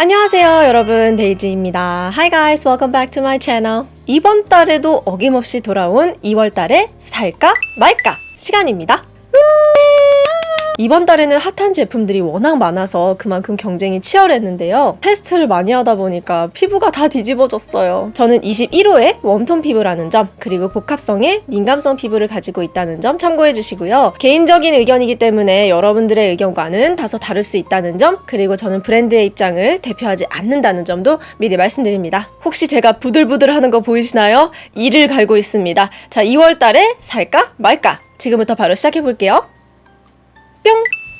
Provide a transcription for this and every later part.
안녕하세요 여러분. 데이지입니다. Hi guys welcome back to my channel. 이번 달에도 어김없이 돌아온 2월 달에 살까 말까 시간입니다 이번 달에는 핫한 제품들이 워낙 많아서 그만큼 경쟁이 치열했는데요. 테스트를 많이 하다 보니까 피부가 다 뒤집어졌어요. 저는 21호의 웜톤 피부라는 점, 그리고 복합성의 민감성 피부를 가지고 있다는 점 참고해 주시고요. 개인적인 의견이기 때문에 여러분들의 의견과는 다소 다를 수 있다는 점, 그리고 저는 브랜드의 입장을 대표하지 않는다는 점도 미리 말씀드립니다. 혹시 제가 부들부들 하는 거 보이시나요? 이를 갈고 있습니다. 자, 2월 달에 살까 말까? 지금부터 바로 시작해 볼게요.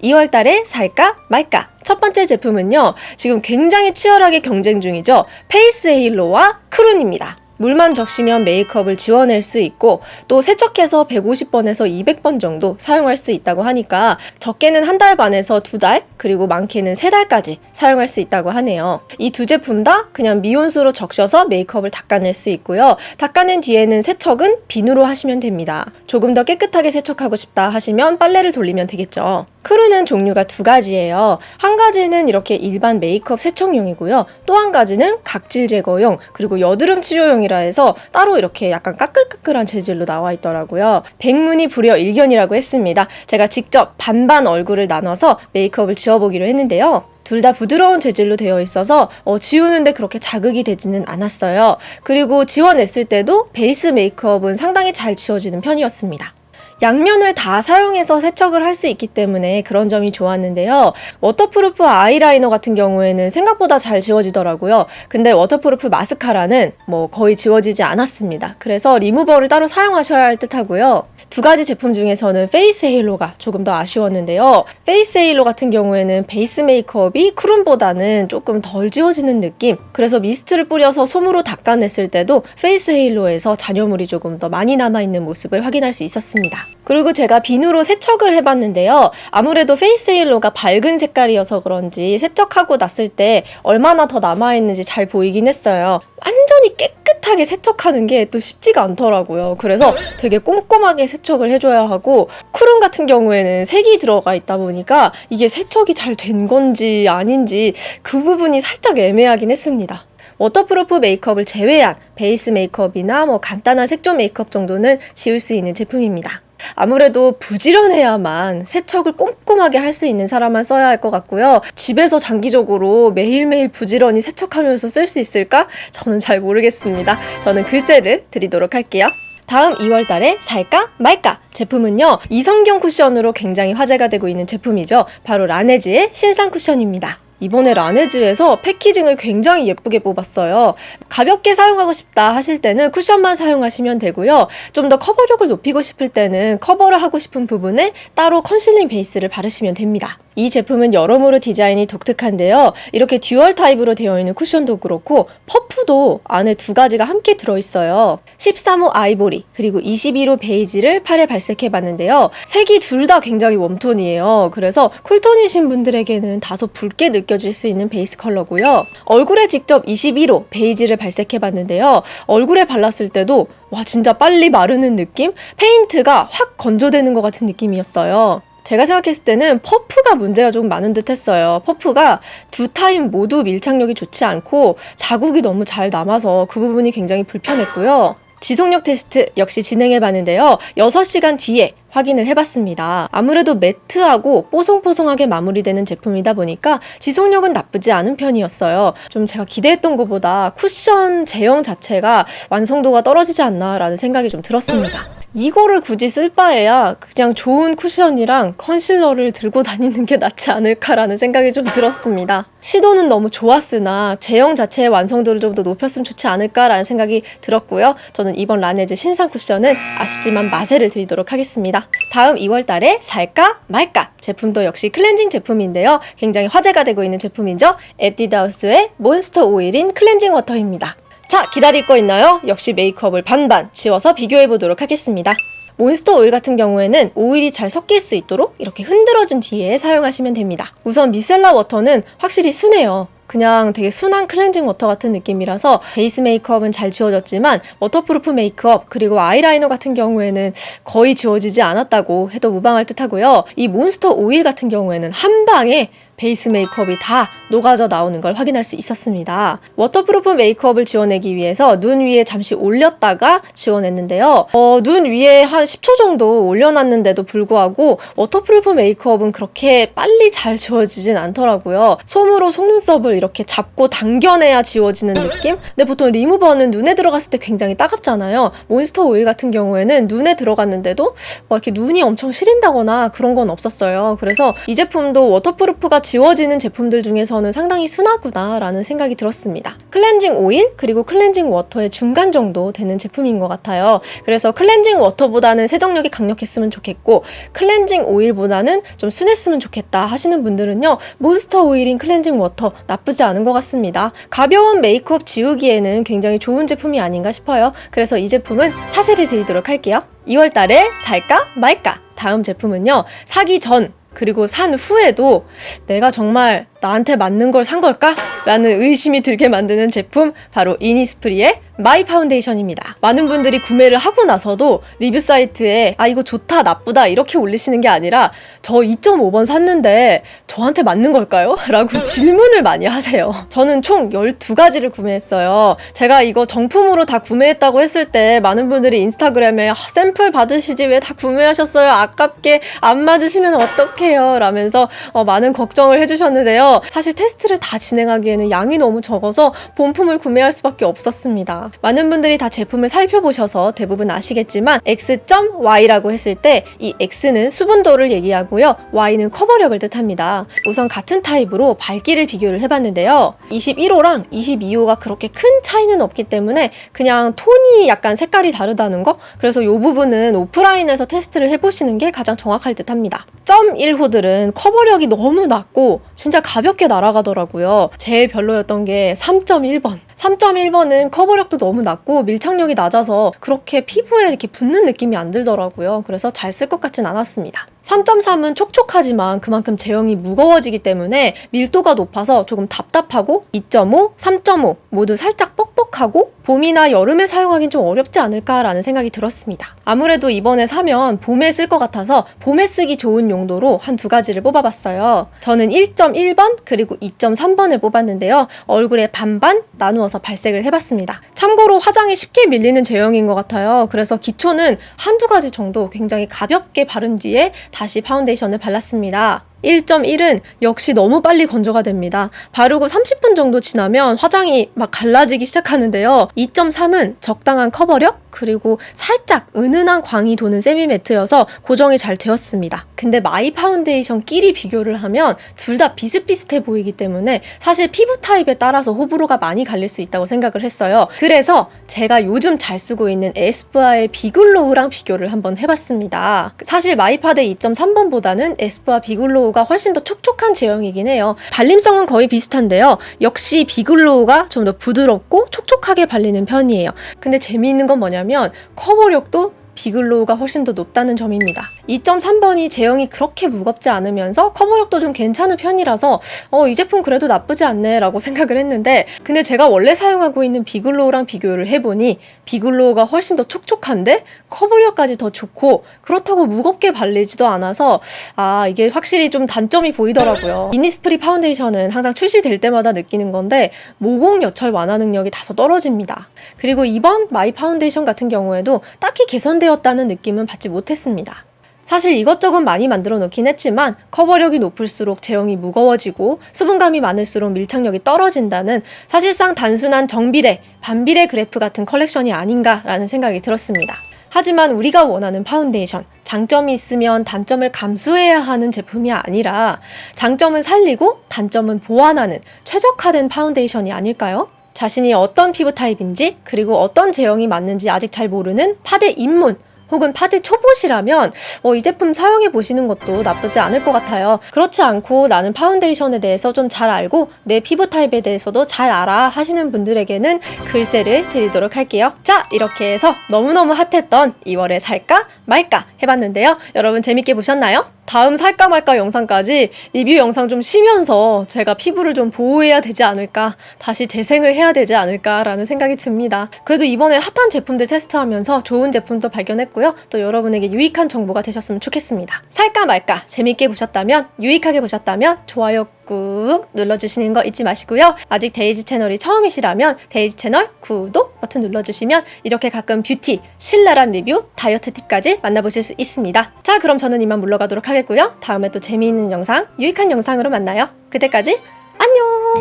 뿅! 2월 달에 살까 말까? 첫 번째 제품은요. 지금 굉장히 치열하게 경쟁 중이죠. 페이스 헤일로와 크룸입니다. 물만 적시면 메이크업을 지워낼 수 있고 또 세척해서 150번에서 200번 정도 사용할 수 있다고 하니까 적게는 한 달 반에서 두 달 그리고 많게는 세 달까지 사용할 수 있다고 하네요. 이 두 제품 다 그냥 미온수로 적셔서 메이크업을 닦아낼 수 있고요. 닦아낸 뒤에는 세척은 비누로 하시면 됩니다. 조금 더 깨끗하게 세척하고 싶다 하시면 빨래를 돌리면 되겠죠. 크룸은 종류가 두 가지예요. 한 가지는 이렇게 일반 메이크업 세척용이고요. 또 한 가지는 각질 제거용 그리고 여드름 치료용 이라 해서 따로 이렇게 약간 까끌까끌한 재질로 나와 있더라고요. 백문이 불여 일견이라고 했습니다. 제가 직접 반반 얼굴을 나눠서 메이크업을 지워보기로 했는데요. 둘다 부드러운 재질로 되어 있어서 어, 지우는데 그렇게 자극이 되지는 않았어요. 그리고 지워냈을 때도 베이스 메이크업은 상당히 잘 지워지는 편이었습니다. 양면을 다 사용해서 세척을 할 수 있기 때문에 그런 점이 좋았는데요. 워터프루프 아이라이너 같은 경우에는 생각보다 잘 지워지더라고요. 근데 워터프루프 마스카라는 뭐 거의 지워지지 않았습니다. 그래서 리무버를 따로 사용하셔야 할 듯 하고요. 두 가지 제품 중에서는 페이스 헤일로가 조금 더 아쉬웠는데요. 페이스 헤일로 같은 경우에는 베이스 메이크업이 크룸보다는 조금 덜 지워지는 느낌. 그래서 미스트를 뿌려서 솜으로 닦아냈을 때도 페이스 헤일로에서 잔여물이 조금 더 많이 남아있는 모습을 확인할 수 있었습니다. 그리고 제가 비누로 세척을 해봤는데요. 아무래도 페이스 헤일로가 밝은 색깔이어서 그런지 세척하고 났을 때 얼마나 더 남아있는지 잘 보이긴 했어요. 완전히 깨끗하게 세척하는 게 또 쉽지가 않더라고요. 그래서 되게 꼼꼼하게 세척을 해줘야 하고 크룸 같은 경우에는 색이 들어가 있다 보니까 이게 세척이 잘 된 건지 아닌지 그 부분이 살짝 애매하긴 했습니다. 워터프루프 메이크업을 제외한 베이스 메이크업이나 뭐 간단한 색조 메이크업 정도는 지울 수 있는 제품입니다. 아무래도 부지런해야만 세척을 꼼꼼하게 할 수 있는 사람만 써야 할 것 같고요. 집에서 장기적으로 매일매일 부지런히 세척하면서 쓸 수 있을까? 저는 잘 모르겠습니다. 저는 글쎄를 드리도록 할게요. 다음 2월 달에 살까 말까 제품은요 이성경 쿠션으로 굉장히 화제가 되고 있는 제품이죠 바로 라네즈의 신상 쿠션입니다 이번에 라네즈에서 패키징을 굉장히 예쁘게 뽑았어요. 가볍게 사용하고 싶다 하실 때는 쿠션만 사용하시면 되고요. 좀 더 커버력을 높이고 싶을 때는 커버를 하고 싶은 부분에 따로 컨실링 베이스를 바르시면 됩니다. 이 제품은 여러모로 디자인이 독특한데요. 이렇게 듀얼 타입으로 되어 있는 쿠션도 그렇고 퍼프도 안에 두 가지가 함께 들어있어요. 13호 아이보리 그리고 21호 베이지를 팔에 발색해 봤는데요. 색이 둘 다 굉장히 웜톤이에요. 그래서 쿨톤이신 분들에게는 다소 붉게 느껴질 수 있는 베이스 컬러고요. 얼굴에 직접 21호 베이지를 발색해 봤는데요. 얼굴에 발랐을 때도 와 진짜 빨리 마르는 느낌? 페인트가 확 건조되는 것 같은 느낌이었어요. 제가 생각했을 때는 퍼프가 문제가 좀 많은 듯 했어요. 퍼프가 두 타입 모두 밀착력이 좋지 않고 자국이 너무 잘 남아서 그 부분이 굉장히 불편했고요. 지속력 테스트 역시 진행해 봤는데요. 6시간 뒤에 확인을 해봤습니다. 아무래도 매트하고 뽀송뽀송하게 마무리되는 제품이다 보니까 지속력은 나쁘지 않은 편이었어요. 좀 제가 기대했던 것보다 쿠션 제형 자체가 완성도가 떨어지지 않나 라는 생각이 좀 들었습니다. 이거를 굳이 쓸 바에야 그냥 좋은 쿠션이랑 컨실러를 들고 다니는 게 낫지 않을까라는 생각이 좀 들었습니다. 시도는 너무 좋았으나 제형 자체의 완성도를 좀 더 높였으면 좋지 않을까라는 생각이 들었고요. 저는 이번 라네즈 신상 쿠션은 아쉽지만 마세를 드리도록 하겠습니다. 다음 2월 달에 살까 말까 제품도 역시 클렌징 제품인데요. 굉장히 화제가 되고 있는 제품이죠. 에뛰드하우스의 몬스터 오일 인 클렌징 워터입니다. 자, 기다릴 거 있나요? 역시 메이크업을 반반 지워서 비교해 보도록 하겠습니다. 몬스터 오일 같은 경우에는 오일이 잘 섞일 수 있도록 이렇게 흔들어준 뒤에 사용하시면 됩니다. 우선 미셀라 워터는 확실히 순해요. 그냥 되게 순한 클렌징 워터 같은 느낌이라서 베이스 메이크업은 잘 지워졌지만 워터프루프 메이크업 그리고 아이라이너 같은 경우에는 거의 지워지지 않았다고 해도 무방할 듯 하고요. 이 몬스터 오일 같은 경우에는 한 방에 베이스 메이크업이 다 녹아져 나오는 걸 확인할 수 있었습니다. 워터프루프 메이크업을 지워내기 위해서 눈 위에 잠시 올렸다가 지워냈는데요. 어, 눈 위에 한 10초 정도 올려놨는데도 불구하고 워터프루프 메이크업은 그렇게 빨리 잘 지워지진 않더라고요. 솜으로 속눈썹을 이렇게 잡고 당겨내야 지워지는 느낌? 근데 보통 리무버는 눈에 들어갔을 때 굉장히 따갑잖아요. 몬스터 오일 같은 경우에는 눈에 들어갔는데도 뭐 이렇게 눈이 엄청 시린다거나 그런 건 없었어요. 그래서 이 제품도 워터프루프가 지워지는 제품들 중에서는 상당히 순하구나라는 생각이 들었습니다. 클렌징 오일 그리고 클렌징 워터의 중간 정도 되는 제품인 것 같아요. 그래서 클렌징 워터보다는 세정력이 강력했으면 좋겠고 클렌징 오일보다는 좀 순했으면 좋겠다 하시는 분들은요 몬스터 오일 인 클렌징 워터 나쁘지 않은 것 같습니다. 가벼운 메이크업 지우기에는 굉장히 좋은 제품이 아닌가 싶어요. 그래서 이 제품은 사세를 드리도록 할게요. 2월 달에 살까 말까? 다음 제품은요. 사기 전 그리고 산 후에도 내가 정말 나한테 맞는 걸 산 걸까? 라는 의심이 들게 만드는 제품 바로 이니스프리의 마이 파운데이션입니다. 많은 분들이 구매를 하고 나서도 리뷰 사이트에 아 이거 좋다 나쁘다 이렇게 올리시는 게 아니라 저 2.5번 샀는데 저한테 맞는 걸까요? 라고 질문을 많이 하세요. 저는 총 12가지를 구매했어요. 제가 이거 정품으로 다 구매했다고 했을 때 많은 분들이 인스타그램에 아, 샘플 받으시지 왜 다 구매하셨어요? 아깝게 안 맞으시면 어떡해요? 라면서 어, 많은 걱정을 해주셨는데요. 사실 테스트를 다 진행하기에는 양이 너무 적어서 본품을 구매할 수밖에 없었습니다. 많은 분들이 다 제품을 살펴보셔서 대부분 아시겠지만 X.Y라고 했을 때 이 X는 수분도를 얘기하고요. Y는 커버력을 뜻합니다. 우선 같은 타입으로 밝기를 비교를 해봤는데요. 21호랑 22호가 그렇게 큰 차이는 없기 때문에 그냥 톤이 약간 색깔이 다르다는 거? 그래서 이 부분은 오프라인에서 테스트를 해보시는 게 가장 정확할 듯 합니다. 1호들은 커버력이 너무 낮고 진짜 가볍 게 날아가더라고요. 제일 별로였던 게 3.1번. 3.1번은 커버력도 너무 낮고 밀착력이 낮아서 그렇게 피부에 이렇게 붙는 느낌이 안 들더라고요. 그래서 잘 쓸 것 같진 않았습니다. 3.3은 촉촉하지만 그만큼 제형이 무거워지기 때문에 밀도가 높아서 조금 답답하고 2.5, 3.5 모두 살짝 뻑뻑하고 봄이나 여름에 사용하긴 좀 어렵지 않을까라는 생각이 들었습니다. 아무래도 이번에 사면 봄에 쓸 것 같아서 봄에 쓰기 좋은 용도로 한 두 가지를 뽑아봤어요. 저는 1.1번 그리고 2.3번을 뽑았는데요. 얼굴에 반반 나누어서 발색을 해봤습니다. 참고로 화장이 쉽게 밀리는 제형인 것 같아요. 그래서 기초는 한두 가지 정도 굉장히 가볍게 바른 뒤에 다시 파운데이션을 발랐습니다. 1.1은 역시 너무 빨리 건조가 됩니다. 바르고 30분 정도 지나면 화장이 막 갈라지기 시작하는데요. 2.3은 적당한 커버력 그리고 살짝 은은한 광이 도는 세미 matte여서 고정이 잘 되었습니다. 근데 마이 파운데이션끼리 비교를 하면 둘 다 비슷비슷해 보이기 때문에 사실 피부 타입에 따라서 호불호가 많이 갈릴 수 있다고 생각을 했어요. 그래서 제가 요즘 잘 쓰고 있는 에스쁘아의 비글로우랑 비교를 한번 해봤습니다. 사실 마이파데 2.3번보다는 에스쁘아 비글로우 가 훨씬 더 촉촉한 제형이긴 해요. 발림성은 거의 비슷한데요. 역시 비글로우가 좀 더 부드럽고 촉촉하게 발리는 편이에요. 근데 재미있는 건 뭐냐면 커버력도 비글로우가 훨씬 더 높다는 점입니다. 2.3번이 제형이 그렇게 무겁지 않으면서 커버력도 좀 괜찮은 편이라서 어, 이 제품 그래도 나쁘지 않네 라고 생각을 했는데 근데 제가 원래 사용하고 있는 비글로우랑 비교를 해보니 비글로우가 훨씬 더 촉촉한데 커버력까지 더 좋고 그렇다고 무겁게 발리지도 않아서 아 이게 확실히 좀 단점이 보이더라고요. 이니스프리 파운데이션은 항상 출시될 때마다 느끼는 건데 모공 요철 완화 능력이 다소 떨어집니다. 그리고 이번 마이 파운데이션 같은 경우에도 딱히 개선 되었다는 느낌은 받지 못했습니다. 사실 이것저것 많이 만들어 놓긴 했지만 커버력이 높을수록 제형이 무거워지고 수분감이 많을수록 밀착력이 떨어진다는 사실상 단순한 정비례, 반비례 그래프 같은 컬렉션이 아닌가라는 생각이 들었습니다. 하지만 우리가 원하는 파운데이션, 장점이 있으면 단점을 감수해야 하는 제품이 아니라 장점은 살리고 단점은 보완하는 최적화된 파운데이션이 아닐까요? 자신이 어떤 피부 타입인지 그리고 어떤 제형이 맞는지 아직 잘 모르는 파데 입문 혹은 파데 초보시라면 어, 이 제품 사용해 보시는 것도 나쁘지 않을 것 같아요. 그렇지 않고 나는 파운데이션에 대해서 좀 잘 알고 내 피부 타입에 대해서도 잘 알아 하시는 분들에게는 글쎄를 드리도록 할게요. 자 이렇게 해서 너무너무 핫했던 2월에 살까 말까 해봤는데요. 여러분 재밌게 보셨나요? 다음 살까 말까 영상까지 리뷰 영상 좀 쉬면서 제가 피부를 좀 보호해야 되지 않을까, 다시 재생을 해야 되지 않을까라는 생각이 듭니다. 그래도 이번에 핫한 제품들 테스트하면서 좋은 제품도 발견했고요. 또 여러분에게 유익한 정보가 되셨으면 좋겠습니다. 살까 말까 재밌게 보셨다면, 유익하게 보셨다면 좋아요 꾹 눌러주시는 거 잊지 마시고요. 아직 데이지 채널이 처음이시라면 데이지 채널 구독 버튼 눌러주시면 이렇게 가끔 뷰티, 신랄한 리뷰, 다이어트 팁까지 만나보실 수 있습니다. 자, 그럼 저는 이만 물러가도록 하겠고요. 다음에 또 재미있는 영상, 유익한 영상으로 만나요. 그때까지 안녕!